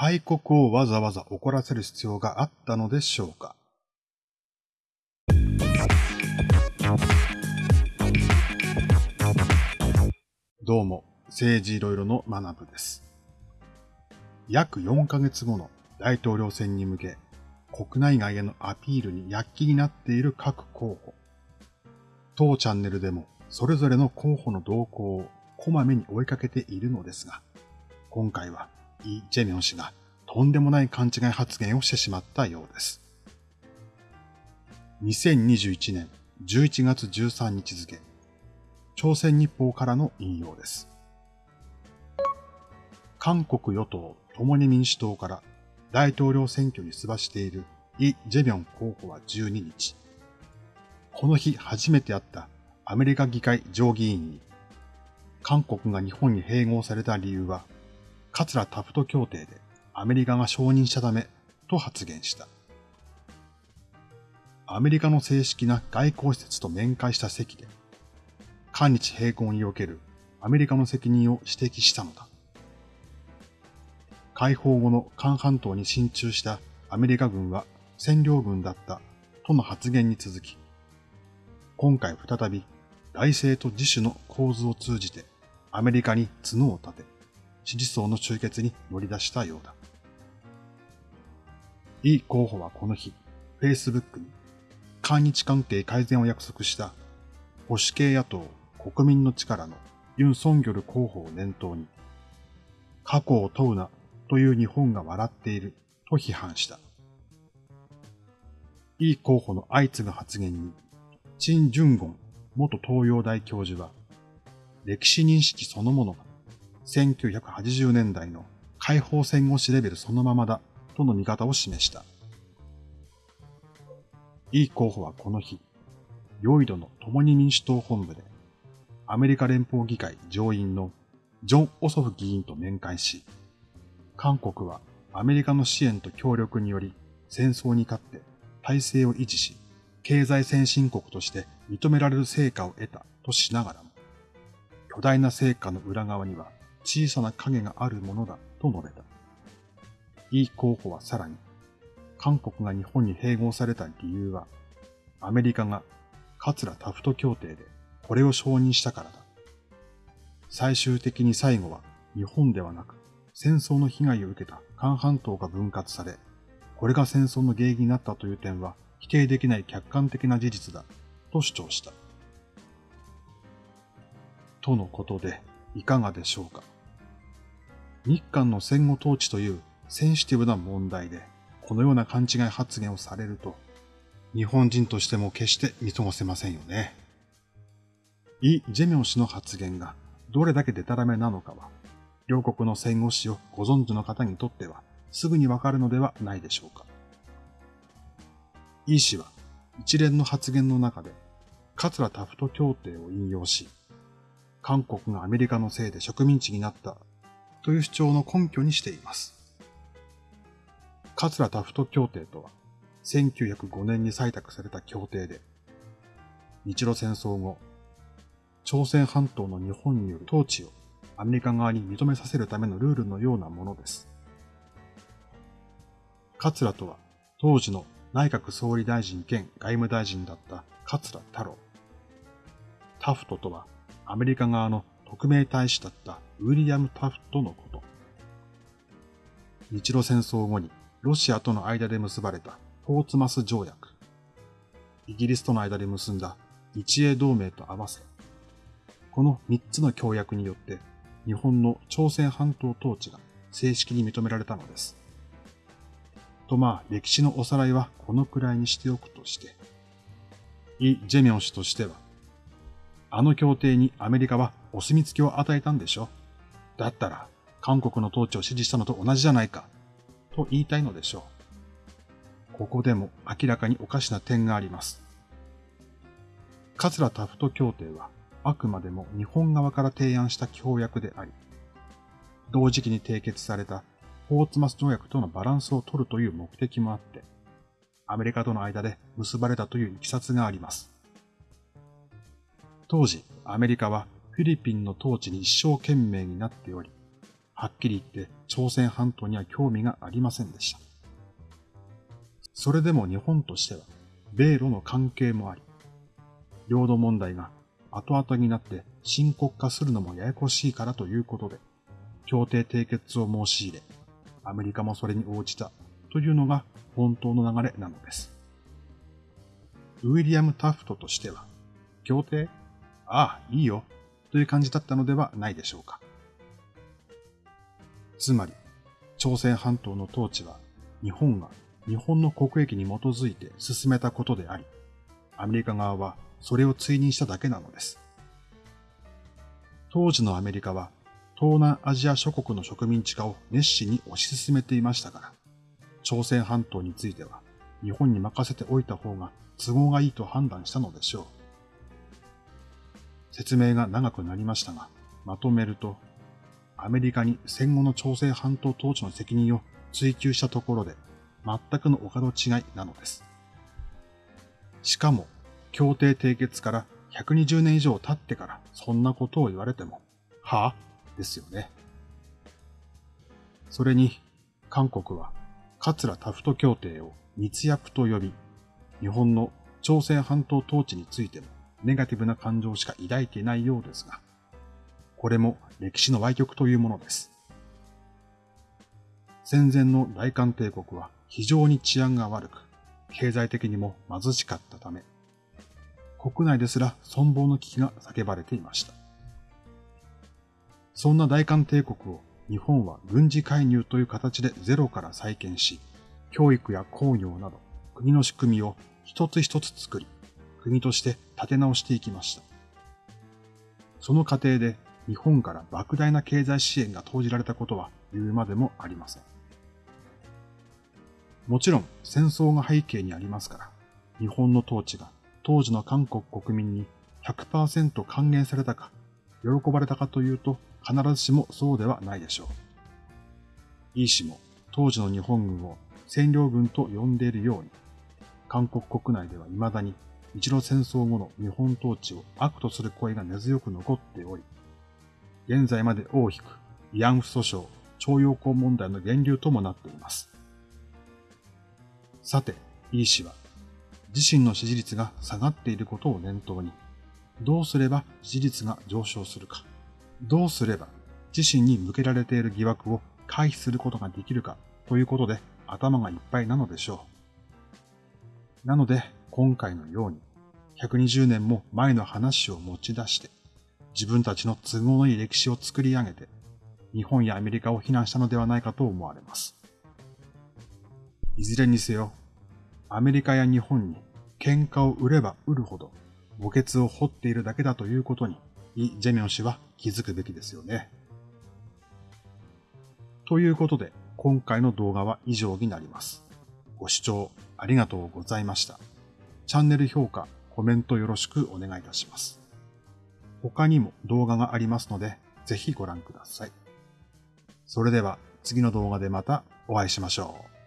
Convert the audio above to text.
大国をわざわざ怒らせる必要があったのでしょうかどうも、政治いろいろの学部です。約4ヶ月後の大統領選に向け、国内外へのアピールに躍起になっている各候補。当チャンネルでもそれぞれの候補の動向をこまめに追いかけているのですが、今回はイ・ジェミョン氏がとんでもない勘違い発言をしてしまったようです。2021年11月13日付、朝鮮日報からの引用です。韓国与党共に民主党から大統領選挙に出馬しているイ・ジェミョン候補は12日、この日初めて会ったアメリカ議会上議員に、韓国が日本に併合された理由は、桂タフト協定でアメリカが承認したためと発言した。アメリカの正式な外交施設と面会した席で、韓日並行におけるアメリカの責任を指摘したのだ。解放後の韓半島に進駐したアメリカ軍は占領軍だったとの発言に続き、今回再び外政と自主の構図を通じてアメリカに角を立て、支持層の集結に乗り出したようだ。イ候補はこの日、Facebook に韓日関係改善を約束した保守系野党国民の力のユン・ソンギョル候補を念頭に、過去を問うなという日本が笑っていると批判した。イ候補の相次ぐ発言に、チン・ジュンゴン元東洋大教授は、歴史認識そのものが1980年代の解放戦後史レベルそのままだとの見方を示した。イ候補はこの日、ヨイドの共に民主党本部で、アメリカ連邦議会上院のジョン・オソフ議員と面会し、韓国はアメリカの支援と協力により戦争に勝って体制を維持し、経済先進国として認められる成果を得たとしながらも、巨大な成果の裏側には小さな影があるものだと述べた。イ候補はさらに、韓国が日本に併合された理由は、アメリカが桂タフト協定でこれを承認したからだ。最終的に最後は日本ではなく戦争の被害を受けた韓半島が分割され、これが戦争の原因になったという点は否定できない客観的な事実だと主張した。とのことでいかがでしょうか？日韓の戦後統治というセンシティブな問題で、このような勘違い発言をされると、日本人としても決して見過ごせませんよね。イ・ジェミョン氏の発言がどれだけデタラメなのかは、両国の戦後史をご存知の方にとってはすぐにわかるのではないでしょうか。イ氏は一連の発言の中で、桂タフト協定を引用し、韓国がアメリカのせいで植民地になったという主張の根拠にしています。桂タフト協定とは、1905年に採択された協定で、日露戦争後、朝鮮半島の日本による統治をアメリカ側に認めさせるためのルールのようなものです。桂とは、当時の内閣総理大臣兼外務大臣だった桂太郎。タフトとは、アメリカ側の特命大使だったウィリアム・タフトのこと。日露戦争後にロシアとの間で結ばれたポーツマス条約、イギリスとの間で結んだ日英同盟と合わせ、この3つの協約によって日本の朝鮮半島統治が正式に認められたのです。とまあ歴史のおさらいはこのくらいにしておくとして、イ・ジェミョン氏としては、あの協定にアメリカはお墨付きを与えたんでしょだったら韓国の統治を支持したのと同じじゃないかと言いたいのでしょう。ここでも明らかにおかしな点があります。桂タフト協定はあくまでも日本側から提案した協約であり、同時期に締結されたポーツマス条約とのバランスを取るという目的もあって、アメリカとの間で結ばれたという経緯があります。当時、アメリカはフィリピンの統治に一生懸命になっており、はっきり言って朝鮮半島には興味がありませんでした。それでも日本としては、米ロの関係もあり、領土問題が後々になって深刻化するのもややこしいからということで、協定締結を申し入れ、アメリカもそれに応じたというのが本当の流れなのです。ウィリアム・タフトとしては、協定ああ、いいよ、という感じだったのではないでしょうか。つまり、朝鮮半島の統治は日本が日本の国益に基づいて進めたことであり、アメリカ側はそれを追認しただけなのです。当時のアメリカは東南アジア諸国の植民地化を熱心に推し進めていましたから、朝鮮半島については日本に任せておいた方が都合がいいと判断したのでしょう。説明が長くなりましたが、まとめると、アメリカに戦後の朝鮮半島統治の責任を追求したところで、全くのお門違いなのです。しかも、協定締結から120年以上経ってからそんなことを言われても、はぁですよね。それに、韓国は、桂タフト協定を密約と呼び、日本の朝鮮半島統治についてもネガティブな感情しか抱いていないようですが、これも歴史の歪曲というものです。戦前の大韓帝国は非常に治安が悪く、経済的にも貧しかったため、国内ですら存亡の危機が叫ばれていました。そんな大韓帝国を日本は軍事介入という形でゼロから再建し、教育や工業など国の仕組みを一つ一つ作り、国として立て直していきました。その過程で日本から莫大な経済支援が投じられたことは言うまでもありません。もちろん戦争が背景にありますから、日本の統治が当時の韓国国民に100%還元されたか、喜ばれたかというと必ずしもそうではないでしょう。イー氏も当時の日本軍を占領軍と呼んでいるように、韓国国内では未だに日露戦争後の日本統治を悪とする声が根強く残っており、現在まで大きく慰安婦訴訟、徴用工問題の源流ともなっています。さて、イー氏は、自身の支持率が下がっていることを念頭に、どうすれば支持率が上昇するか、どうすれば自身に向けられている疑惑を回避することができるかということで頭がいっぱいなのでしょう。なので、今回のように、120年も前の話を持ち出して、自分たちの都合のいい歴史を作り上げて、日本やアメリカを非難したのではないかと思われます。いずれにせよ、アメリカや日本に喧嘩を売れば売るほど墓穴を掘っているだけだということに、イ・ジェミョン氏は気づくべきですよね。ということで、今回の動画は以上になります。ご視聴ありがとうございました。チャンネル評価、コメントよろしくお願いいたします。他にも動画がありますので、ぜひご覧ください。それでは次の動画でまたお会いしましょう。